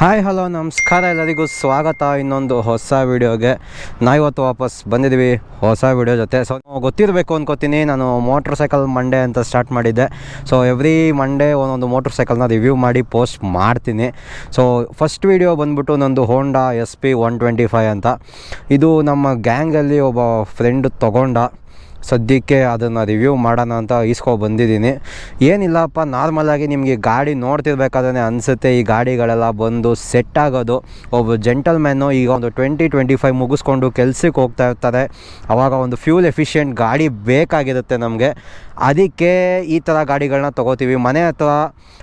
Hi hello ನಮಸ್ಕಾರ. ಎಲ್ಲರಿಗೂ ಸ್ವಾಗತ. ಇನ್ನೊಂದು ಹೊಸ ವಿಡಿಯೋಗೆ ನಾವಿವತ್ತು ವಾಪಸ್ ಬಂದಿದ್ದೀವಿ. ಹೊಸ ವೀಡಿಯೋ ಜೊತೆ. ಸೊ ಗೊತ್ತಿರಬೇಕು ಅನ್ಕೋತೀನಿ. ನಾನು ಮೋಟ್ರ್ ಸೈಕಲ್ ಮಂಡೇ ಅಂತ ಸ್ಟಾರ್ಟ್ ಮಾಡಿದ್ದೆ. ಸೊ ಎವ್ರಿ ಮಂಡೇ ಒಂದೊಂದು ಮೋಟ್ರ್ ಸೈಕಲ್ನ ರಿವ್ಯೂ ಮಾಡಿ ಪೋಸ್ಟ್ ಮಾಡ್ತೀನಿ. ಸೊ ಫಸ್ಟ್ ವಿಡಿಯೋ ಬಂದ್ಬಿಟ್ಟು ನಂದು ಹೋಂಡಾ ಎಸ್ ಪಿ ಅಂತ. ಇದು ನಮ್ಮ ಗ್ಯಾಂಗಲ್ಲಿ ಒಬ್ಬ ಫ್ರೆಂಡ್ ತೊಗೊಂಡ. ಸದ್ಯಕ್ಕೆ ಅದನ್ನು ರಿವ್ಯೂ ಮಾಡೋಣ ಅಂತ ಈಸ್ಕೊ ಬಂದಿದ್ದೀನಿ. ಏನಿಲ್ಲಪ್ಪ ನಾರ್ಮಲಾಗಿ ನಿಮಗೆ ಗಾಡಿ ನೋಡ್ತಿರ್ಬೇಕಾದ್ರೆ ಅನಿಸುತ್ತೆ, ಈ ಗಾಡಿಗಳೆಲ್ಲ ಬಂದು ಸೆಟ್ ಆಗೋದು. ಒಬ್ಬ ಜೆಂಟಲ್ಮ್ಯಾನು ಈಗ ಒಂದು ಟ್ವೆಂಟಿ ಟ್ವೆಂಟಿ ಫೈವ್ ಮುಗಿಸ್ಕೊಂಡು ಕೆಲ್ಸಕ್ಕೆ ಹೋಗ್ತಾ ಇರ್ತಾರೆ. ಆವಾಗ ಒಂದು ಫ್ಯೂಲ್ ಎಫಿಷಿಯೆಂಟ್ ಗಾಡಿ ಬೇಕಾಗಿರುತ್ತೆ ನಮಗೆ. ಅದಕ್ಕೆ ಈ ಥರ ಗಾಡಿಗಳನ್ನ ತೊಗೋತೀವಿ. ಮನೆ ಹತ್ರ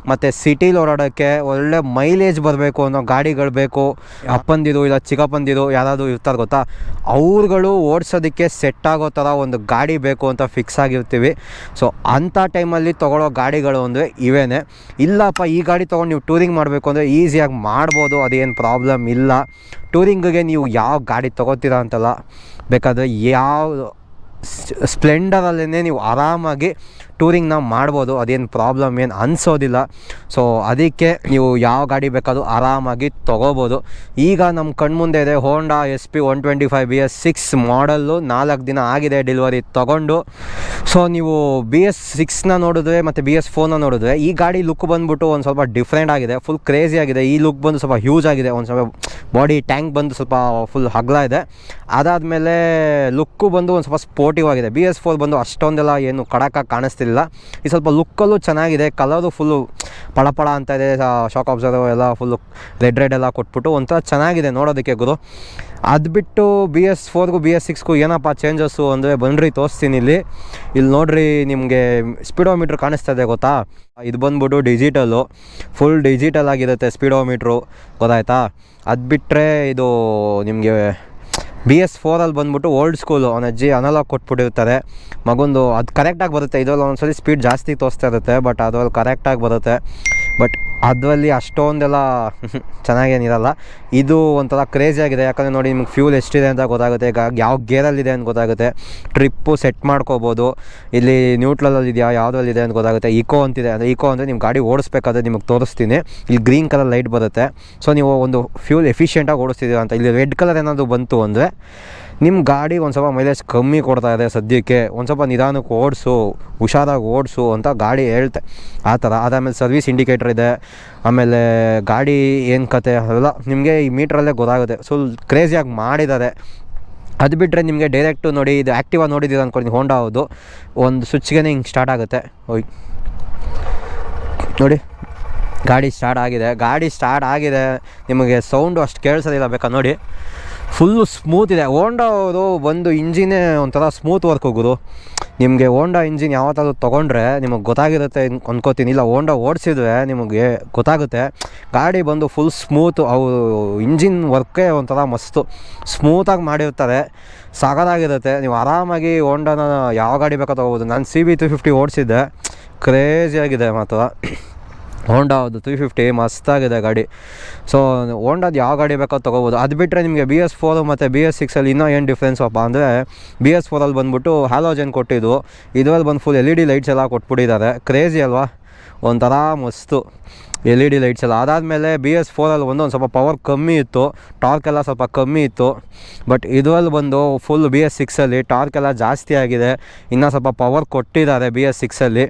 ಮತ್ತು ಸಿಟೀಲಿ ಓಡಾಡೋಕ್ಕೆ ಒಳ್ಳೆ ಮೈಲೇಜ್ ಬರಬೇಕು ಅನ್ನೋ ಗಾಡಿಗಳು ಬೇಕು. ಅಪ್ಪಂದಿರು ಇಲ್ಲ ಚಿಕ್ಕಪ್ಪಂದಿರು ಯಾರಾದರೂ ಇರ್ತಾರೆ ಗೊತ್ತಾ? ಅವ್ರುಗಳು ಓಡಿಸೋದಕ್ಕೆ ಸೆಟ್ ಆಗೋ ಥರ ಒಂದು ಗಾಡಿ ಬೇಕು ಅಂತ ಫಿಕ್ಸ್ ಆಗಿರ್ತೀವಿ. ಸೊ ಅಂಥ ಟೈಮಲ್ಲಿ ತೊಗೊಳ್ಳೋ ಗಾಡಿಗಳು ಅಂದರೆ ಇವೇನೆ. ಇಲ್ಲಪ್ಪ, ಈ ಗಾಡಿ ತೊಗೊಂಡು ನೀವು ಟೂರಿಂಗ್ ಮಾಡಬೇಕು ಅಂದರೆ ಈಸಿಯಾಗಿ ಮಾಡ್ಬೋದು, ಅದೇನು ಪ್ರಾಬ್ಲಮ್ ಇಲ್ಲ. ಟೂರಿಂಗಿಗೆ ನೀವು ಯಾವ ಗಾಡಿ ತೊಗೋತೀರಾ ಅಂತಲ್ಲ. ಬೇಕಾದರೆ ಯಾವ ಸ್ಪ್ಲೆಂಡರಲ್ಲೇ ನೀವು ಆರಾಮಾಗಿ ಟೂರಿಂಗ್ನ ಮಾಡ್ಬೋದು, ಅದೇನು ಪ್ರಾಬ್ಲಮ್ ಏನು ಅನಿಸೋದಿಲ್ಲ. ಸೊ ಅದಕ್ಕೆ ನೀವು ಯಾವ ಗಾಡಿ ಬೇಕಾದರೂ ಆರಾಮಾಗಿ ತೊಗೋಬೋದು. ಈಗ ನಮ್ಮ ಕಣ್ಮುಂದೆ ಇದೆ Honda S P one twenty five B S six model ನಾಲ್ಕು ದಿನ ಆಗಿದೆ ಡೆಲಿವರಿ ತೊಗೊಂಡು. ಸೊ ನೀವು ಬಿ ಎಸ್ ಸಿಕ್ಸ್ನ ನೋಡಿದ್ರೆ ಮತ್ತು ಬಿ ಎಸ್ ಫೋರ್ನ ನೋಡಿದ್ರೆ ಈ ಗಾಡಿ ಲುಕ್ ಬಂದುಬಿಟ್ಟು ಒಂದು ಸ್ವಲ್ಪ ಡಿಫ್ರೆಂಟ್ ಆಗಿದೆ. ಫುಲ್ ಕ್ರೇಜಿ ಆಗಿದೆ. ಈ ಲುಕ್ ಬಂದು ಸ್ವಲ್ಪ ಹ್ಯೂಜ್ ಆಗಿದೆ. ಒಂದು ಸ್ವಲ್ಪ ಬಾಡಿ ಟ್ಯಾಂಕ್ ಬಂದು ಸ್ವಲ್ಪ ಫುಲ್ ಹಗ್ಲ ಇದೆ. ಅದಾದಮೇಲೆ ಲುಕ್ಕು ಬಂದು ಒಂದು ಸ್ವಲ್ಪ ಸ್ಪೋರ್ಟಿವ್ ಆಗಿದೆ. ಬಿ ಎಸ್ ಫೋರ್ ಬಂದು ಅಷ್ಟೊಂದೆಲ್ಲ ಏನು ಕಡಕಾಗಿ ಕಾಣಿಸ್ತಿಲ್ಲ ಈ ಸ್ವಲ್ಪ ಲುಕ್ಕಲ್ಲೂ ಚೆನ್ನಾಗಿದೆ. ಕಲರು ಫುಲ್ಲು ಪಳಪಳ ಅಂತ ಇದೆ. ಶಾಕ್ ಅಬ್ಸರ್ವ್ ಎಲ್ಲ ಫುಲ್ಲು ರೆಡ್ ರೆಡ್ ಎಲ್ಲ ಕೊಟ್ಬಿಟ್ಟು ಒಂಥರ ಚೆನ್ನಾಗಿದೆ ನೋಡೋದಕ್ಕೆ ಗುರು. ಅದು ಬಿಟ್ಟು ಬಿ ಎಸ್ ಫೋರ್ಗೂ ಬಿ ಎಸ್ ಸಿಕ್ಸ್ಗೂ ಏನಪ್ಪ ಚೇಂಜಸ್ಸು ಅಂದರೆ ಬನ್ನಿರಿ ತೋರಿಸ್ತೀನಿ ಇಲ್ಲಿ. ಇಲ್ಲಿ ನೋಡ್ರಿ ನಿಮಗೆ ಸ್ಪೀಡೋಮೀಟ್ರ್ ಕಾಣಿಸ್ತಾ ಇದೆ ಗೊತ್ತಾ? ಇದು ಬಂದ್ಬಿಟ್ಟು ಡಿಜಿಟಲು ಫುಲ್ ಡಿಜಿಟಲ್ ಆಗಿರುತ್ತೆ ಸ್ಪೀಡೋಮೀಟ್ರು ಗೊತ್ತಾಯ್ತಾ? ಅದು ಬಿಟ್ಟರೆ ಇದು ನಿಮಗೆ ಬಿ ಎಸ್ ಫೋರಲ್ಲಿ ಬಂದ್ಬಿಟ್ಟು ಓಲ್ಡ್ ಸ್ಕೂಲು ಅವನ ಅಜ್ಜಿ ಅನಲಾಗ್ ಕೊಟ್ಬಿಟ್ಟಿರ್ತಾರೆ. ಮಗೊಂದು ಅದು ಕರೆಕ್ಟಾಗಿ ಬರುತ್ತೆ. ಇದರಲ್ಲಿ ಒಂದ್ಸಲಿ ಸ್ಪೀಡ್ ಜಾಸ್ತಿ ತೋರಿಸ್ತಾ ಇರುತ್ತೆ ಬಟ್ ಅದರಲ್ಲಿ ಕರೆಕ್ಟಾಗಿ ಬರುತ್ತೆ. ಬಟ್ ಅದರಲ್ಲಿ ಅಷ್ಟೊಂದೆಲ್ಲ ಚೆನ್ನಾಗೇನಿರಲ್ಲ. ಇದು ಒಂಥರ ಕ್ರೇಜಿ ಆಗಿದೆ. ಯಾಕಂದರೆ ನೋಡಿ ನಿಮ್ಗೆ ಫ್ಯೂಲ್ ಎಷ್ಟಿದೆ ಅಂತ ಗೊತ್ತಾಗುತ್ತೆ. ಈಗ ಯಾವ ಗೇರಲ್ಲಿದೆ ಅಂತ ಗೊತ್ತಾಗುತ್ತೆ. ಟ್ರಿಪ್ಪು ಸೆಟ್ ಮಾಡ್ಕೋಬೋದು. ಇಲ್ಲಿ ನ್ಯೂಟ್ರಲಲ್ಲಿ ಇದೆಯಾ ಯಾವುದ್ರಲ್ಲಿದೆ ಅಂತ ಗೊತ್ತಾಗುತ್ತೆ. ಇಕೋ ಅಂತಿದೆ. ಅಂದರೆ ಇಕೋ ಅಂದರೆ ನಿಮ್ಮ ಗಾಡಿ ಓಡಿಸ್ಬೇಕಾದ್ರೆ ನಿಮಗೆ ತೋರಿಸ್ತೀನಿ. ಇಲ್ಲಿ ಗ್ರೀನ್ ಕಲರ್ ಲೈಟ್ ಬರುತ್ತೆ. ಸೊ ನೀವು ಒಂದು ಫ್ಯೂಲ್ ಎಫಿಷಿಯೆಂಟಾಗಿ ಓಡಿಸ್ತಿದ್ದೀರಾ ಅಂತ. ಇಲ್ಲಿ ರೆಡ್ ಕಲರ್ ಏನಾದರೂ ಬಂತು ಅಂದರೆ ನಿಮ್ಮ ಗಾಡಿ ಒಂದು ಸ್ವಲ್ಪ ಮೈಲೇಜ್ ಕಮ್ಮಿ ಕೊಡ್ತಾ ಇದೆ ಸದ್ಯಕ್ಕೆ. ಒಂದು ಸ್ವಲ್ಪ ನಿಧಾನಕ್ಕೆ ಓಡಿಸು, ಹುಷಾರಾಗಿ ಓಡಿಸು ಅಂತ ಗಾಡಿ ಹೇಳ್ತೆ. ಆ ಥರ. ಅದಾದಮೇಲೆ ಸರ್ವಿಸ್ ಇಂಡಿಕೇಟರ್ ಇದೆ. ಆಮೇಲೆ ಗಾಡಿ ಏನು ಕತೆ ಅದೆಲ್ಲ ನಿಮಗೆ ಈ ಮೀಟ್ರಲ್ಲೇ ಗೊತ್ತಾಗುತ್ತೆ. ಸೊ ಕ್ರೇಜಿಯಾಗಿ ಮಾಡಿದ್ದಾರೆ. ಅದು ಬಿಟ್ಟರೆ ನಿಮಗೆ ಡೈರೆಕ್ಟು ನೋಡಿ, ಇದು ಆ್ಯಕ್ಟಿವಾ ನೋಡಿದ್ದೀರ ಅಂದ್ಕೊಂಡು ಹೋಂಡಾ ಹೌದು ಒಂದು ಸ್ವಿಚ್ಗೆ ಹಿಂಗೆ ಸ್ಟಾರ್ಟ್ ಆಗುತ್ತೆ. ಓಯ್. ನೋಡಿ. ಗಾಡಿ ಸ್ಟಾರ್ಟ್ ಆಗಿದೆ. ಗಾಡಿ ಸ್ಟಾರ್ಟ್ ಆಗಿದೆ. ನಿಮಗೆ ಸೌಂಡು ಅಷ್ಟು ಕೇಳಿಸೋದಿಲ್ಲ ಬೇಕಾ? ನೋಡಿ. ಫುಲ್ಲು ಸ್ಮೂತ್ ಇದೆ. ಹೋಂಡಾ ಅವರು ಒಂದು ಇಂಜಿನೇ ಒಂಥರ ಸ್ಮೂತ್ ವರ್ಕ್ ಹೋಗೋದು. ನಿಮಗೆ ಹೋಂಡಾ ಇಂಜಿನ್ ಯಾವತ್ತಾದರೂ ತೊಗೊಂಡ್ರೆ ನಿಮಗೆ ಗೊತ್ತಾಗಿರುತ್ತೆ ಅಂದ್ಕೋತೀನಿ ಇಲ್ಲ ಹೋಂಡಾ ಓಡಿಸಿದ್ರೆ ನಿಮಗೆ ಗೊತ್ತಾಗುತ್ತೆ. ಗಾಡಿ ಬಂದು ಫುಲ್ ಸ್ಮೂತ್ ಅವು ಇಂಜಿನ್ ವರ್ಕೇ ಒಂಥರ ಮಸ್ತು ಸ್ಮೂತಾಗಿ ಮಾಡಿರ್ತಾರೆ. ಸಾಗದಾಗಿರುತ್ತೆ ನೀವು ಆರಾಮಾಗಿ ಹೋಂಡಾನ ಯಾವ ಗಾಡಿ ಬೇಕಾ ಹೋಗ್ಬೋದು ನಾನು ಸಿ ಬಿ ತ್ರೀ ಫಿಫ್ಟಿ ಓಡಿಸಿದ್ದೆ. ಕ್ರೇಜಿಯಾಗಿದೆ ಮಾತ್ರ. ಹೋಂಡಾ ಅದು ತ್ರೀ ಫಿಫ್ಟಿ ಮಸ್ತಾಗಿದೆ ಗಾಡಿ. ಸೊ ಹೋಂಡಾದ ಯಾವ ಗಾಡಿ ಬೇಕೋ ತೊಗೋಬೋದು. ಅದು ಬಿಟ್ಟರೆ ನಿಮಗೆ ಬಿ ಎಸ್ ಫೋರು ಮತ್ತು ಬಿ ಎಸ್ ಸಿಕ್ಸಲ್ಲಿ ಇನ್ನೂ ಏನು ಡಿಫ್ರೆನ್ಸ್ ಅಪ್ಪ ಅಂದರೆ ಬಿ ಎಸ್ ಫೋರಲ್ಲಿ ಬಂದ್ಬಿಟ್ಟು ಹ್ಯಾಲೋಜನ್ ಕೊಟ್ಟಿದ್ದು. ಇದರಲ್ಲಿ ಬಂದು full L E D lights ಎಲ್ಲ ಕೊಟ್ಬಿಟ್ಟಿದ್ದಾರೆ. ಕ್ರೇಜಿ ಅಲ್ವಾ? ಒಂಥರ ಮಸ್ತು ಎಲ್ ಇ ಡಿ ಲೈಟ್ಸ್ ಎಲ್ಲ. ಅದಾದಮೇಲೆ ಬಿ ಎಸ್ ಫೋರಲ್ಲಿ ಒಂದು ಒಂದು ಸ್ವಲ್ಪ ಪವರ್ ಕಮ್ಮಿ ಇತ್ತು. ಟಾರ್ಕ್ ಎಲ್ಲ ಸ್ವಲ್ಪ ಕಮ್ಮಿ ಇತ್ತು. ಬಟ್ ಇದರಲ್ಲಿ ಬಂದು ಫುಲ್ ಬಿ ಎಸ್ ಸಿಕ್ಸಲ್ಲಿ ಟಾರ್ಕ್ ಎಲ್ಲ ಜಾಸ್ತಿ ಆಗಿದೆ. ಇನ್ನೂ ಸ್ವಲ್ಪ ಪವರ್ ಕೊಟ್ಟಿದ್ದಾರೆ ಬಿ ಎಸ್ ಸಿಕ್ಸಲ್ಲಿ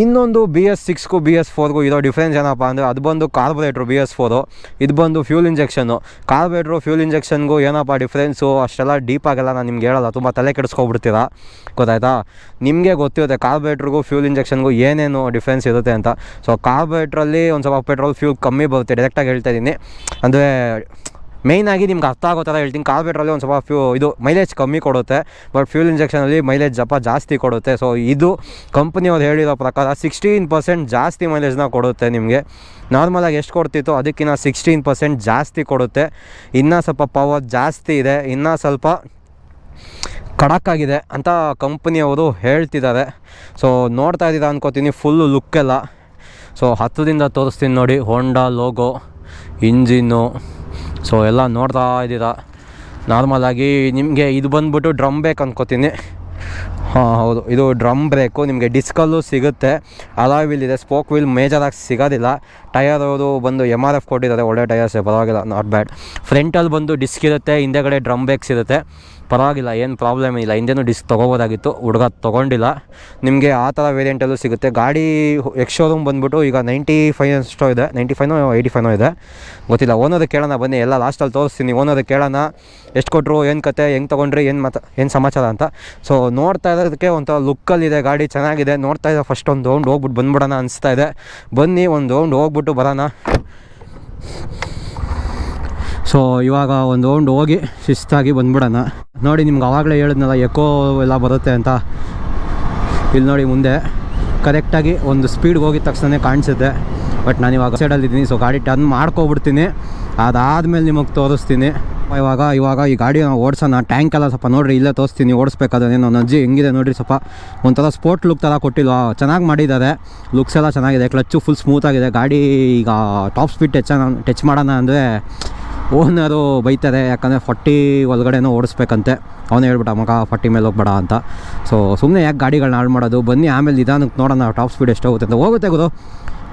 ಇನ್ನೊಂದು ಬಿ ಎಸ್ ಸಿಕ್ಸ್ಗೂ ಬಿ ಎಸ್ ಫೋರ್ಗೂ ಇರೋ ಡಿಫ್ರೆನ್ಸ್ ಏನಪ್ಪ ಅಂದರೆ ಅದು ಬಂದು ಕಾರ್ಬೊರೇಟ್ರು ಬಿ ಎಸ್ ಫೋರು ಇದು ಬಂದು ಫ್ಯೂಲ್ ಇಂಜೆಕ್ಷನ್ನು ಕಾರ್ಬೊರೇಟ್ರು ಫ್ಯೂಲ್ ಇಂಜೆಕ್ಷನ್ಗೂ ಏನಪ್ಪ ಡಿಫ್ರೆನ್ಸು ಅಷ್ಟೆಲ್ಲ ಡೀಪಾಗೆಲ್ಲ ನಾನು ನಿಮ್ಗೆ ಹೇಳಲ್ಲ ತುಂಬ ತಲೆ ಕೆಡಿಸ್ಕೊಬಿಡ್ತೀರಾ? ಗೊತ್ತಾಯ್ತಾ? ನಿಮಗೆ ಗೊತ್ತಿರುತ್ತೆ ಕಾರ್ಬೊರೇಟ್ರಿಗೂ ಫ್ಯೂಲ್ ಇಂಜೆಕ್ಷನ್ಗೂ ಏನೇನು ಡಿಫ್ರೆನ್ಸ್ ಇರುತ್ತೆ ಅಂತ. ಸೊ ಕಾರ್ಬೊರೇಟ್ರಲ್ಲಿ ಒಂದು ಸ್ವಲ್ಪ ಪೆಟ್ರೋಲ್ ಫ್ಯೂಲ್ ಕಮ್ಮಿ ಬರುತ್ತೆ. ಡೈರೆಕ್ಟಾಗಿ ಹೇಳ್ತಾ ಇದ್ದೀನಿ ಅಂದರೆ ಮೇಯ್ನಾಗಿ ನಿಮ್ಗೆ ಅರ್ಥ ಆಗೋ ಥರ ಹೇಳ್ತೀನಿ. ಕಾರ್ಬೇಟ್ರಲ್ಲಿ ಒಂದು ಸ್ವಲ್ಪ ಫ್ಯೂ ಇದು ಮೈಲೇಜ್ ಕಮ್ಮಿ ಕೊಡುತ್ತೆ ಬಟ್ ಫ್ಯೂಲ್ ಇಂಜೆಕ್ಷನಲ್ಲಿ ಮೈಲೇಜ್ ಜಪ ಜಾಸ್ತಿ ಕೊಡುತ್ತೆ. ಸೊ ಇದು ಕಂಪ್ನಿಯವ್ರು ಹೇಳಿರೋ ಪ್ರಕಾರ ಸಿಕ್ಸ್ಟೀನ್ ಪರ್ಸೆಂಟ್ ಜಾಸ್ತಿ ಮೈಲೇಜ್ನ ಕೊಡುತ್ತೆ ನಿಮಗೆ. ನಾರ್ಮಲಾಗಿ ಎಷ್ಟು ಕೊಡ್ತಿತ್ತು? ಅದಕ್ಕಿಂತ ಸಿಕ್ಸ್ಟೀನ್ ಪರ್ಸೆಂಟ್ ಜಾಸ್ತಿ ಕೊಡುತ್ತೆ. ಇನ್ನೂ ಸ್ವಲ್ಪ ಪವರ್ ಜಾಸ್ತಿ ಇದೆ. ಇನ್ನೂ ಸ್ವಲ್ಪ ಕಡಕ್ಕಾಗಿದೆ ಅಂತ ಕಂಪ್ನಿಯವರು ಹೇಳ್ತಿದ್ದಾರೆ. ಸೊ ನೋಡ್ತಾ ಇದ್ದೀರಾ ಅನ್ಕೋತೀನಿ. ಫುಲ್ಲು ಲುಕ್ಕೆಲ್ಲ ಸೊ ಹತ್ತರಿಂದ ತೋರಿಸ್ತೀನಿ ನೋಡಿ. ಹೋಂಡಾ ಲೋಗೋ ಇಂಜಿನ್ನು ಸೊ ಎಲ್ಲ ನೋಡ್ತಾ ಇದ್ದೀರಾ? ನಾರ್ಮಲಾಗಿ ನಿಮಗೆ ಇದು ಬಂದ್ಬಿಟ್ಟು ಡ್ರಮ್ ಬ್ರೇಕ್ ಅಂದ್ಕೋತೀನಿ ಹಾಂ, ಹೌದು. ಇದು ಡ್ರಮ್ ಬ್ರೇಕು ನಿಮಗೆ ಡಿಸ್ಕಲ್ಲು ಸಿಗುತ್ತೆ. ಅಲಾಯ್ ವೀಲ್ ಇದೆ. ಸ್ಪೋಕ್ ವೀಲ್ ಮೇಜರಾಗಿ ಸಿಗೋದಿಲ್ಲ. ಟಯರ್ ಅವರು ಬಂದು ಎಂ ಆರ್ ಎಫ್ ಕೊಟ್ಟಿದ್ದಾರೆ. ಒಳ್ಳೆ ಟಯರ್ಸ್ ಪರವಾಗಿಲ್ಲ. ನಾಟ್ ಬ್ಯಾಡ್ ಫ್ರಂಟಲ್ಲಿ ಬಂದು ಡಿಸ್ಕ್ ಇರುತ್ತೆ. ಹಿಂದೆಗಡೆ ಡ್ರಮ್ ಬ್ರೇಕ್ಸ್ ಇರುತ್ತೆ. ಪರವಾಗಿಲ್ಲ, ಏನು ಪ್ರಾಬ್ಲಮ್ ಇಲ್ಲ. ಹಿಂದೆನೂ ಡಿಸ್ಕ್ ತೊಗೋಬೋದಾಗಿತ್ತು, ಹುಡುಗ ತೊಗೊಂಡಿಲ್ಲ. ನಿಮಗೆ ಆ ಥರ ವೇರಿಯಂಟಲ್ಲೂ ಸಿಗುತ್ತೆ. ಗಾಡಿ ಎಕ್ಸ್ ಶೋರೂಮ್ ಬಂದುಬಿಟ್ಟು ಈಗ ನೈಂಟಿ ಫೈವ್ ಅಷ್ಟೋ ಇದೆ. ನೈಂಟಿ ಫೈನೋ ಏಯ್ಟಿ ಫೈನೋ ಇದೆ. ಗೊತ್ತಿಲ್ಲ ಓನೋದು ಕೇಳೋಣ, ಬನ್ನಿ. ಎಲ್ಲ ಲಾಸ್ಟಲ್ಲಿ ತೋರಿಸ್ತೀನಿ. ಓನೋದು ಕೇಳೋಣ, ಎಷ್ಟು ಕೊಟ್ಟರು ಏನು ಕತೆ, ಹೆಂಗೆ ತೊಗೊಂಡ್ರಿ, ಏನು ಮಾತು, ಏನು ಸಮಾಚಾರ ಅಂತ. ಸೊ ನೋಡ್ತಾ ಇರೋದಕ್ಕೆ ಒಂಥರ ಲುಕ್ಕಲ್ಲಿದೆ ಗಾಡಿ ಚೆನ್ನಾಗಿದೆ. ನೋಡ್ತಾ ಇದೆ ಫಸ್ಟ್ ಒಂದು ಹೋಗ್ಬಿಟ್ಟು ಬಂದ್ಬಿಡೋಣ ಅನಿಸ್ತಾ ಇದೆ. ಬನ್ನಿ, ಒಂದು ಹೋಗ್ಬಿಟ್ಟು ಬರೋಣ. ಸೊ ಇವಾಗ ಒಂದು ರೌಂಡ್ ಹೋಗಿ ಶಿಸ್ತಾಗಿ ಬಂದ್ಬಿಡೋಣ. ನೋಡಿ, ನಿಮ್ಗೆ ಆವಾಗಲೇ ಹೇಳಿದ್ನಲ್ಲ ಎಕೋ ಎಲ್ಲ ಬರುತ್ತೆ ಅಂತ. ಇಲ್ಲಿ ನೋಡಿ, ಮುಂದೆ ಕರೆಕ್ಟಾಗಿ ಒಂದು ಸ್ಪೀಡ್ಗೆ ಹೋಗಿದ ತಕ್ಷಣ ಕಾಣಿಸುತ್ತೆ. ಬಟ್ ನಾನು ಇವಾಗ ಸೈಡಲ್ಲಿದ್ದೀನಿ ಸೊ ಗಾಡಿ ಟರ್ನ್ ಮಾಡ್ಕೊಬಿಡ್ತೀನಿ. ಅದಾದಮೇಲೆ ನಿಮಗೆ ತೋರಿಸ್ತೀನಿ. ಇವಾಗ ಇವಾಗ ಈ ಗಾಡಿ ನಾವು ಓಡಿಸೋಣ. ಟ್ಯಾಂಕ್ ಎಲ್ಲ ಸ್ವಲ್ಪ ನೋಡಿರಿ, ಇಲ್ಲೇ ತೋರಿಸ್ತೀನಿ, ಓಡಿಸ್ಬೇಕಾದ್ರೆ. ನನ್ನ ಅಜ್ಜಿ ಹೆಂಗಿದೆ ನೋಡಿರಿ ಸ್ವಲ್ಪ. ಒಂಥರ ಸ್ಪೋರ್ಟ್ ಲುಕ್ ಥರ ಕೊಟ್ಟಿಲ್ಲ ಚೆನ್ನಾಗಿ ಮಾಡಿದ್ದಾರೆ. ಲುಕ್ಸ್ ಎಲ್ಲ ಚೆನ್ನಾಗಿದೆ. ಕ್ಲಚ್ಚು ಫುಲ್ ಸ್ಮೂತಾಗಿದೆ ಗಾಡಿ ಈಗ ಟಾಪ್ ಸ್ಪೀಡ್ ಟಚ್ ಟಚ್ ಮಾಡೋಣ ಅಂದರೆ ಓನರು ಬೈತಾರೆ ಯಾಕಂದರೆ ಫಾರ್ಟಿ ಒಳಗಡೆನೂ ಓಡಿಸ್ಬೇಕಂತೆ. ಅವನು ಹೇಳ್ಬಿಟ್ಟ ಮಗ ಫಾರ್ಟಿ ಮೇಲೆ ಹೋಗ್ಬೇಡ ಅಂತ. ಸೊ ಸುಮ್ಮನೆ ಯಾಕೆ ಗಾಡಿಗಳನ್ನ ಹಾಳು ಮಾಡೋದು? ಬನ್ನಿ ಆಮೇಲೆ ನಿಧಾನಕ್ಕೆ ನೋಡೋಣ ಟಾಪ್ ಸ್ಪೀಡ್ ಎಷ್ಟು ಹೋಗುತ್ತೆ ಅಂತ. ಹೋಗುತ್ತೆ ಗುರು.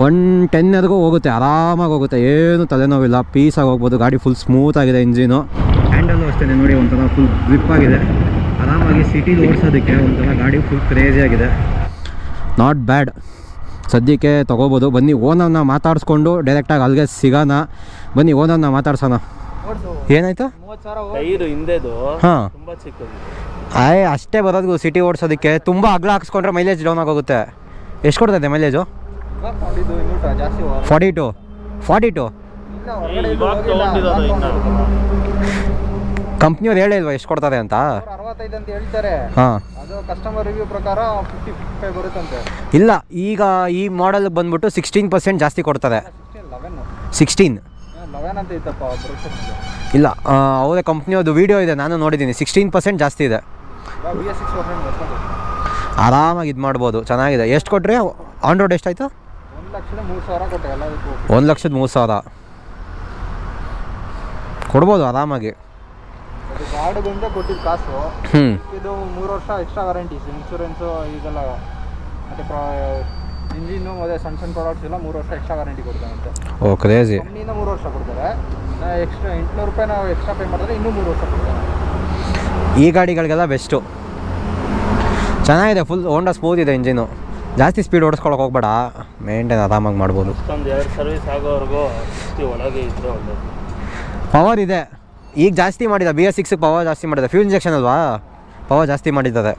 ಒನ್ ಟೆನ್ವರೆಗೂ ಹೋಗುತ್ತೆ ಆರಾಮಾಗಿ ಹೋಗುತ್ತೆ. ಏನು ತಲೆನೋವಿಲ್ಲ ಪೀಸಾಗಿ ಹೋಗ್ಬೋದು ಗಾಡಿ ಫುಲ್ ಸ್ಮೂತಾಗಿದೆ ಇಂಜಿನು ಹ್ಯಾಂಡಲ್ಲು ಅಷ್ಟೇ ನೋಡಿ ಒಂಥರ ಫುಲ್ ಗ್ರಿಪ್ ಆಗಿದೆ. ಆರಾಮಾಗಿ ಸಿಟಿಲಿ ಓಡಿಸೋದಕ್ಕೆ ಒಂಥರ ಗಾಡಿ ಫುಲ್ ಕ್ರೇಜಿಯಾಗಿದೆ ನಾಟ್ ಬ್ಯಾಡ್ ಸದ್ಯಕ್ಕೆ ತೊಗೋಬೋದು. ಬನ್ನಿ ಓನರ್ನ ಮಾತಾಡಿಸ್ಕೊಂಡು ಡೈರೆಕ್ಟಾಗಿ ಅಲ್ಲಿಗೆ ಸಿಗೋಣ. ಬನ್ನಿ ಓನರ್ನ ಮಾತಾಡ್ಸೋಣ. ಏನಾಯ್ತು? ಹಾಂ. ಆಯ್ ಅಷ್ಟೇ ಬರೋದು ಸಿಟಿ ಓಡಿಸೋದಕ್ಕೆ. ತುಂಬ ಅಗ್ಲ ಹಾಕ್ಸ್ಕೊಂಡ್ರೆ ಮೈಲೇಜ್ ಡೌನ್ ಆಗೋಗುತ್ತೆ. ಎಷ್ಟು ಕೊಡ್ತೈತೆ mileage forty two forty two ಕಂಪ್ನಿಯವ್ರು ಹೇಳಿಲ್ವಾ ಎಷ್ಟು ಕೊಡ್ತಾರೆ ಅಂತ? ಅರವತ್ತೈದು ಅಂತ ಹೇಳ್ತಾರೆ. ಹಾಂ. ಅದು ಕಸ್ಟಮರ್ ರಿವ್ಯೂ ಪ್ರಕಾರ ಫಿಫ್ಟಿ ಫಿಫ್ಟಿ ಫೈವ್ ಬರುತ್ತಂತೆ. ಇಲ್ಲ ಈಗ ಈ ಮಾಡೆಲ್ ಬಂದ್ಬಿಟ್ಟು ಸಿಕ್ಸ್ಟೀನ್ ಪರ್ಸೆಂಟ್ ಜಾಸ್ತಿ ಕೊಡ್ತಾರೆ ಸಿಕ್ಸ್ಟೀನ್ ಲೆವೆನ್ ಸಿಕ್ಸ್ಟೀನ್ ಲೆವೆನ್ ಅಂತ ಇತ್ತಪ್ಪ ಬರುತ್ತೆ ಇಲ್ಲ ಅವರೇ ಕಂಪ್ನಿಯವ್ರದ್ದು ವೀಡಿಯೋ ಇದೆ ನಾನು ನೋಡಿದ್ದೀನಿ. ಸಿಕ್ಸ್ಟೀನ್ ಪರ್ಸೆಂಟ್ ಜಾಸ್ತಿ ಇದೆ. ಬಿ ಎಸ್ ಸಿಕ್ಸ್ ಪರ್ಸೆಂಟ್ ಆರಾಮಾಗಿ ಇದು ಮಾಡ್ಬೋದು ಚೆನ್ನಾಗಿದೆ. ಎಷ್ಟು ಕೊಟ್ಟರೆ ಆನ್ ರೋಡ್ ಎಷ್ಟಾಯ್ತು? ಒಂದು ಲಕ್ಷದ ಮೂರು ಸಾವಿರ ಕೊಟ್ಟೆ ಎಲ್ಲದಕ್ಕೂ. ಒಂದು ಲಕ್ಷದ ಮೂರು ಸಾವಿರ. ಕೊಡ್ಬೋದು ಆರಾಮಾಗಿ. ಅದು ಗಾಡಿ ಬಂದರೆ ಕೊಟ್ಟಿದ್ದು ಕಾಸು ಇದು ಮೂರು ವರ್ಷ ಎಕ್ಸ್ಟ್ರಾ ವಾರಂಟೀಸ್ ಇನ್ಶೂರೆನ್ಸು ಇದೆಲ್ಲ ಮತ್ತೆ ಪ್ರಾ ಇಂಜಿನ್ನು ಮತ್ತು ಸಣ್ಣ ಸಣ್ಣ ಪ್ರಾಡಕ್ಟ್ಸ್ ಎಲ್ಲ ಮೂರು ವರ್ಷ ಎಕ್ಸ್ಟ್ರಾ ವಾರಂಟಿ ಕೊಡ್ತಾರಂತೆ. ಓ ಕ್ರೇಜಿ ಕಂಪ್ನಿಯಿಂದ ಮೂರು ವರ್ಷ ಕೊಡ್ತಾರೆ. ಎಕ್ಸ್ಟ್ರಾ ಎಂಟುನೂರು ರೂಪಾಯಿ ನಾವು ಎಕ್ಸ್ಟ್ರಾ ಪೇ ಮಾಡಿದ್ರೆ ಇನ್ನೂ ಮೂರು ವರ್ಷ ಕೊಡ್ತಾರೆ. ಈ ಗಾಡಿಗಳಿಗೆಲ್ಲ ಬೆಸ್ಟು ಚೆನ್ನಾಗಿದೆ ಫುಲ್ ಓಂಡಾ ಸ್ಮೂತ್ ಇದೆ ಇಂಜಿನು ಜಾಸ್ತಿ ಸ್ಪೀಡ್ ಓಡಿಸ್ಕೊಳಕ್ಕೆ ಹೋಗ್ಬೇಡ. ಮೇಂಟೈನ್ ಆರಾಮಾಗಿ ಮಾಡ್ಬೋದು. ಒಂದು ಎರಡು ಸರ್ವಿಸ್ ಆಗೋವರೆಗೂ ಒಳಗೆ ಇದ್ರೆ ಒಳ್ಳೇದು. ಪವರ್ ಇದೆ. ಈಗ ಜಾಸ್ತಿ ಮಾಡಿದ ಬಿ ಎಸ್ ಸಿಕ್ಸ್ ಪವರ್ ಜಾಸ್ತಿ ಮಾಡಿದೆ ಫ್ಯೂಲ್ ಇಂಜೆಕ್ಷನ್ ಅಲ್ವಾ? ಪವರ್ ಜಾಸ್ತಿ ಮಾಡಿದ್ದಾರೆ